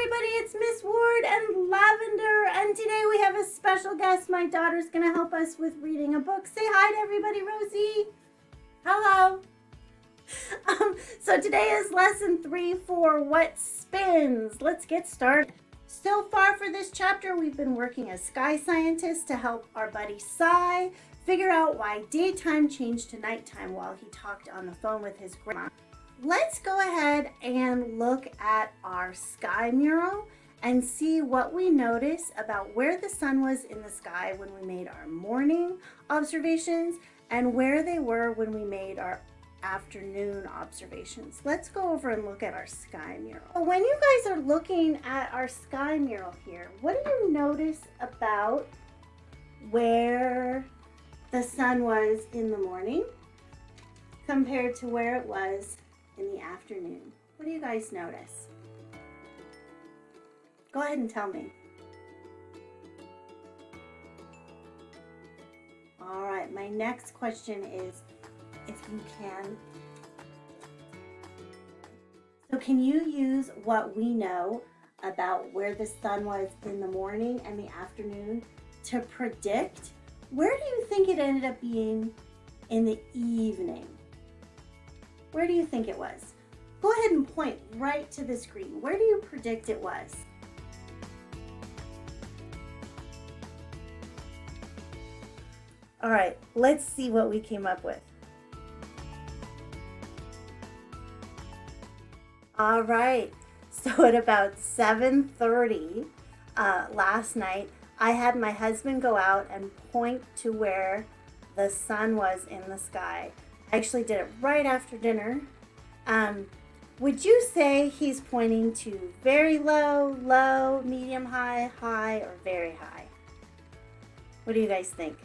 everybody, it's Miss Ward and Lavender, and today we have a special guest. My daughter's going to help us with reading a book. Say hi to everybody, Rosie. Hello. Um, so today is lesson three for What Spins. Let's get started. So far for this chapter, we've been working as sky scientists to help our buddy Sai figure out why daytime changed to nighttime while he talked on the phone with his grandma. Let's go ahead and look at our sky mural and see what we notice about where the sun was in the sky when we made our morning observations and where they were when we made our afternoon observations. Let's go over and look at our sky mural. When you guys are looking at our sky mural here, what do you notice about where the sun was in the morning compared to where it was in the afternoon. What do you guys notice? Go ahead and tell me. All right, my next question is if you can. So can you use what we know about where the sun was in the morning and the afternoon to predict where do you think it ended up being in the evening? Where do you think it was? Go ahead and point right to the screen. Where do you predict it was? All right, let's see what we came up with. All right, so at about 7.30 uh, last night, I had my husband go out and point to where the sun was in the sky. I actually did it right after dinner. Um, would you say he's pointing to very low, low, medium high, high, or very high? What do you guys think?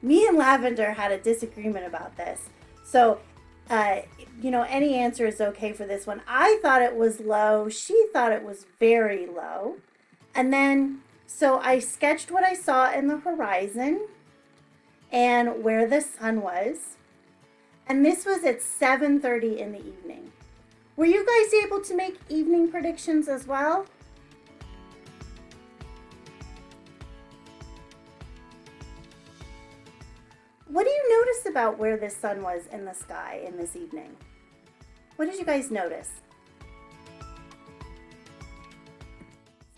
Me and Lavender had a disagreement about this. So, uh, you know, any answer is okay for this one. I thought it was low. She thought it was very low. And then, so I sketched what I saw in the horizon and where the sun was. And this was at 7.30 in the evening. Were you guys able to make evening predictions as well? What do you notice about where the sun was in the sky in this evening? What did you guys notice?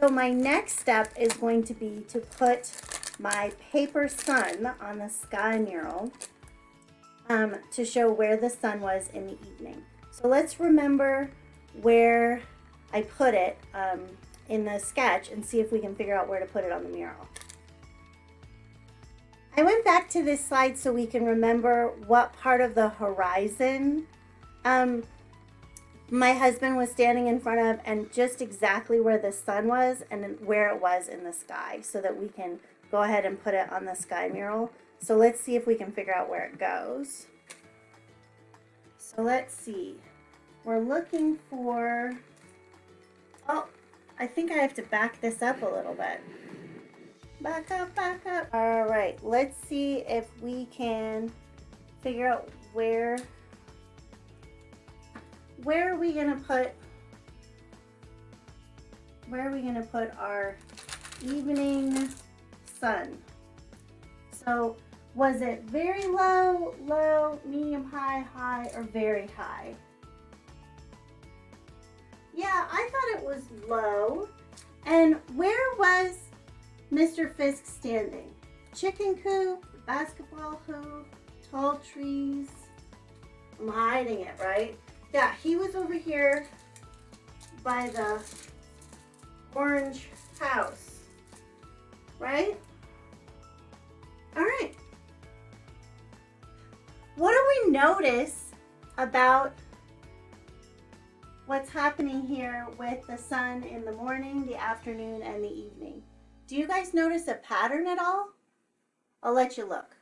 So my next step is going to be to put my paper sun on the sky mural um, to show where the sun was in the evening. So let's remember where I put it um, in the sketch and see if we can figure out where to put it on the mural. I went back to this slide so we can remember what part of the horizon um, my husband was standing in front of and just exactly where the sun was and where it was in the sky so that we can go ahead and put it on the sky mural. So let's see if we can figure out where it goes. So let's see. We're looking for, oh, I think I have to back this up a little bit. Back up, back up. All right, let's see if we can figure out where, where are we gonna put, where are we gonna put our evening sun. So was it very low, low, medium high, high, or very high? Yeah, I thought it was low. And where was Mr. Fisk standing? Chicken coop, basketball hoop, tall trees. I'm hiding it, right? Yeah, he was over here by the orange house, right? Notice about what's happening here with the sun in the morning, the afternoon, and the evening? Do you guys notice a pattern at all? I'll let you look.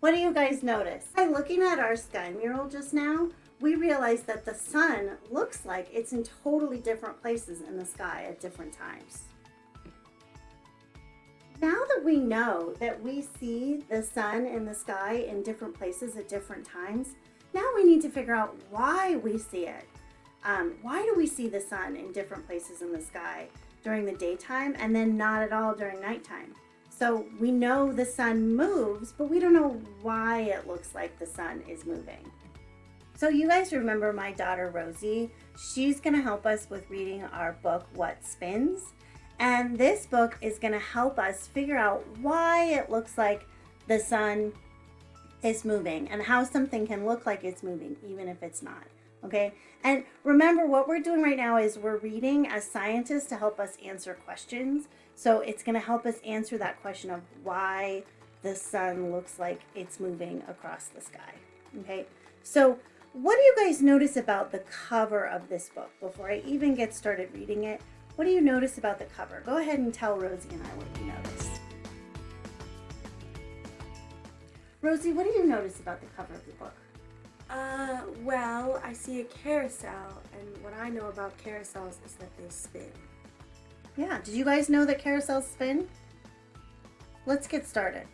What do you guys notice? By looking at our sky mural just now, we realized that the sun looks like it's in totally different places in the sky at different times. now that we know that we see the sun in the sky in different places at different times, now we need to figure out why we see it. Um, why do we see the sun in different places in the sky during the daytime and then not at all during nighttime? So we know the sun moves, but we don't know why it looks like the sun is moving. So you guys remember my daughter Rosie? She's gonna help us with reading our book, What Spins? And this book is gonna help us figure out why it looks like the sun is moving and how something can look like it's moving even if it's not okay and remember what we're doing right now is we're reading as scientists to help us answer questions so it's going to help us answer that question of why the sun looks like it's moving across the sky okay so what do you guys notice about the cover of this book before i even get started reading it what do you notice about the cover go ahead and tell rosie and i what you notice Rosie, what do you notice about the cover of the book? Uh, well, I see a carousel, and what I know about carousels is that they spin. Yeah, did you guys know that carousels spin? Let's get started.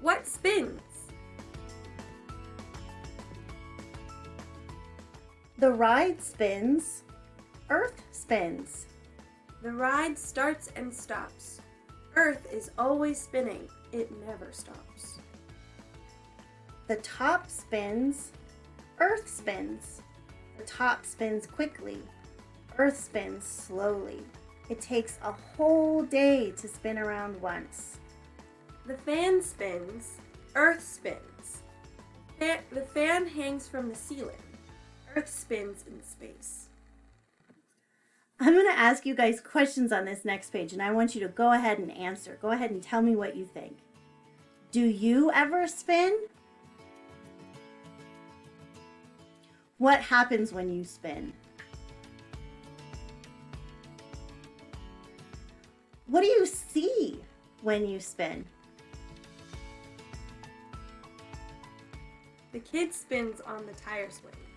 What spins? The ride spins, Earth spins. The ride starts and stops. Earth is always spinning. It never stops. The top spins, Earth spins. The top spins quickly, Earth spins slowly. It takes a whole day to spin around once. The fan spins, Earth spins. the fan hangs from the ceiling. Earth spins in space. I'm going to ask you guys questions on this next page, and I want you to go ahead and answer. Go ahead and tell me what you think. Do you ever spin? What happens when you spin? What do you see when you spin? The kid spins on the tire swing.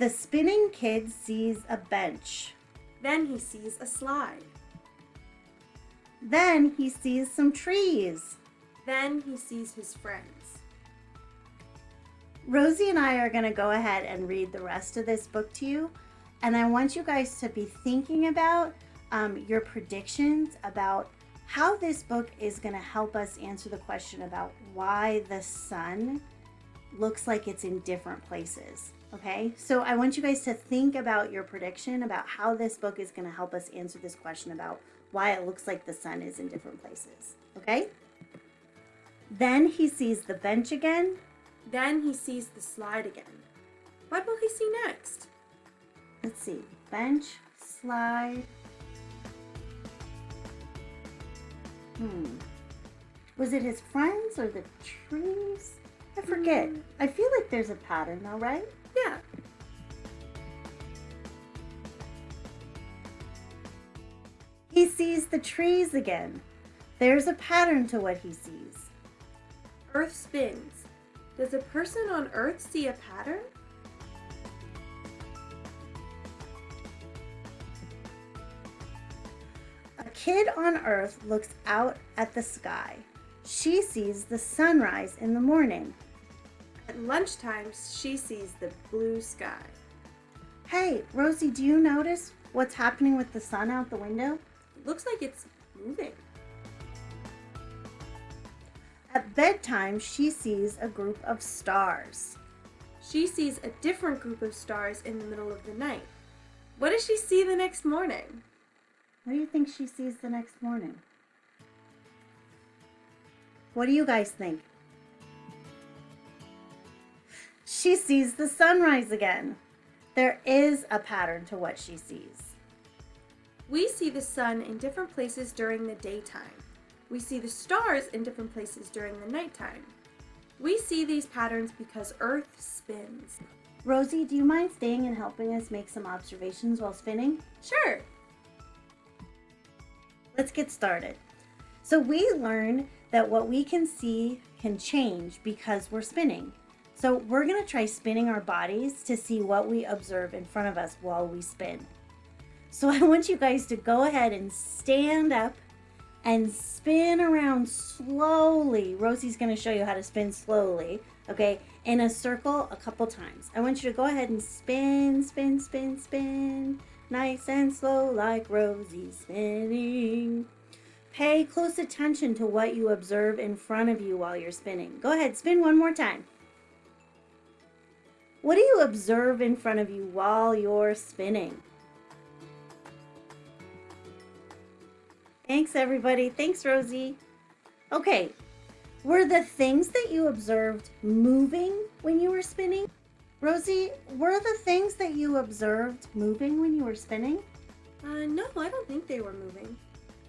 The spinning kid sees a bench. Then he sees a slide. Then he sees some trees. Then he sees his friends. Rosie and I are going to go ahead and read the rest of this book to you. And I want you guys to be thinking about um, your predictions about how this book is going to help us answer the question about why the sun looks like it's in different places. Okay, so I want you guys to think about your prediction about how this book is going to help us answer this question about why it looks like the sun is in different places. Okay, then he sees the bench again then he sees the slide again. What will he see next? Let's see. Bench, slide. Hmm. Was it his friends or the trees? I forget. Mm. I feel like there's a pattern though, right? The trees again. There's a pattern to what he sees. Earth spins. Does a person on Earth see a pattern? A kid on Earth looks out at the sky. She sees the sunrise in the morning. At lunchtime, she sees the blue sky. Hey, Rosie, do you notice what's happening with the sun out the window? Looks like it's moving. At bedtime, she sees a group of stars. She sees a different group of stars in the middle of the night. What does she see the next morning? What do you think she sees the next morning? What do you guys think? She sees the sunrise again. There is a pattern to what she sees. We see the sun in different places during the daytime. We see the stars in different places during the nighttime. We see these patterns because Earth spins. Rosie, do you mind staying and helping us make some observations while spinning? Sure. Let's get started. So we learned that what we can see can change because we're spinning. So we're gonna try spinning our bodies to see what we observe in front of us while we spin. So I want you guys to go ahead and stand up and spin around slowly. Rosie's going to show you how to spin slowly, okay, in a circle a couple times. I want you to go ahead and spin, spin, spin, spin, nice and slow like Rosie spinning. Pay close attention to what you observe in front of you while you're spinning. Go ahead, spin one more time. What do you observe in front of you while you're spinning? Thanks, everybody. Thanks, Rosie. Okay, were the things that you observed moving when you were spinning? Rosie, were the things that you observed moving when you were spinning? Uh, no, I don't think they were moving.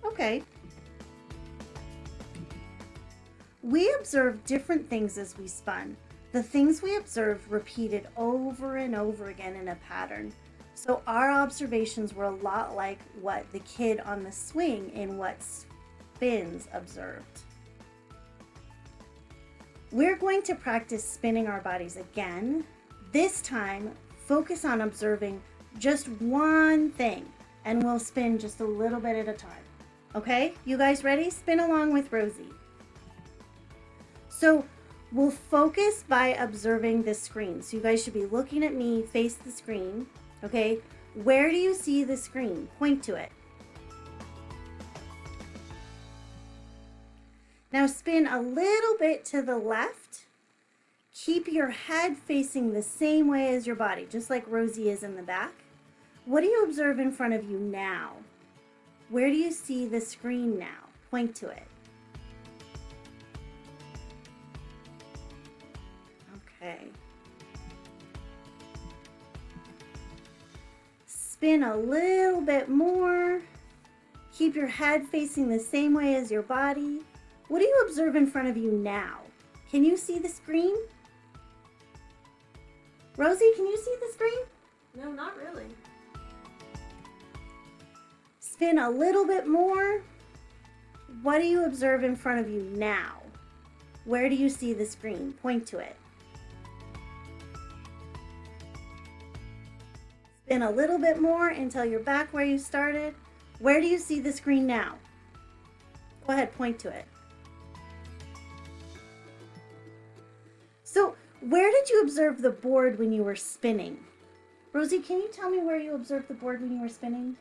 Okay. We observed different things as we spun. The things we observed repeated over and over again in a pattern. So our observations were a lot like what the kid on the swing in what spins observed. We're going to practice spinning our bodies again. This time, focus on observing just one thing and we'll spin just a little bit at a time. Okay, you guys ready? Spin along with Rosie. So we'll focus by observing the screen. So you guys should be looking at me, face the screen. Okay, where do you see the screen? Point to it. Now spin a little bit to the left. Keep your head facing the same way as your body, just like Rosie is in the back. What do you observe in front of you now? Where do you see the screen now? Point to it. Okay. Spin a little bit more. Keep your head facing the same way as your body. What do you observe in front of you now? Can you see the screen? Rosie, can you see the screen? No, not really. Spin a little bit more. What do you observe in front of you now? Where do you see the screen? Point to it. Spin a little bit more until you're back where you started. Where do you see the screen now? Go ahead, point to it. So where did you observe the board when you were spinning? Rosie, can you tell me where you observed the board when you were spinning?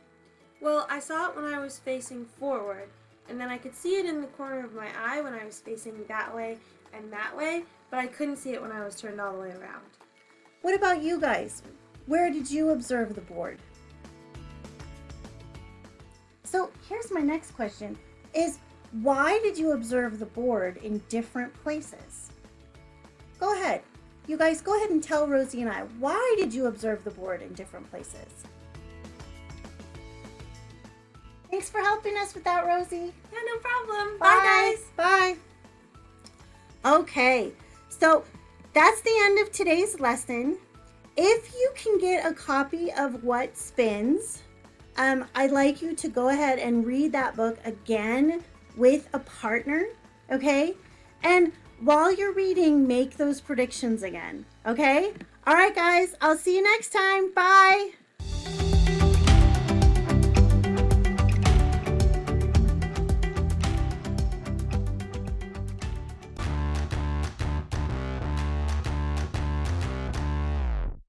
Well, I saw it when I was facing forward, and then I could see it in the corner of my eye when I was facing that way and that way, but I couldn't see it when I was turned all the way around. What about you guys? Where did you observe the board? So here's my next question is why did you observe the board in different places? Go ahead. You guys go ahead and tell Rosie and I, why did you observe the board in different places? Thanks for helping us with that, Rosie. Yeah, no problem. Bye, Bye guys. Bye. Okay, so that's the end of today's lesson. If you can get a copy of What Spins, um, I'd like you to go ahead and read that book again with a partner, okay? And while you're reading, make those predictions again, okay? All right, guys, I'll see you next time. Bye.